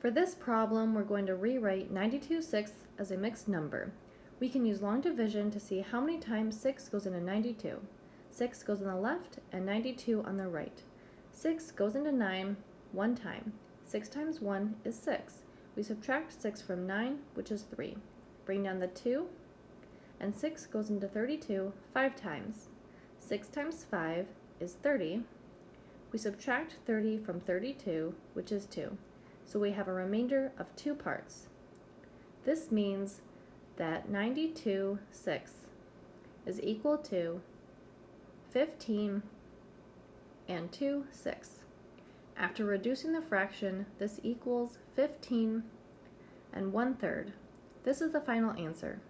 For this problem, we're going to rewrite 92 sixths as a mixed number. We can use long division to see how many times 6 goes into 92. 6 goes on the left and 92 on the right. 6 goes into 9 one time. 6 times 1 is 6. We subtract 6 from 9, which is 3. Bring down the 2, and 6 goes into 32 5 times. 6 times 5 is 30. We subtract 30 from 32, which is 2 so we have a remainder of two parts. This means that 92 sixths is equal to 15 and 2 sixths. After reducing the fraction, this equals 15 and 1 third. This is the final answer.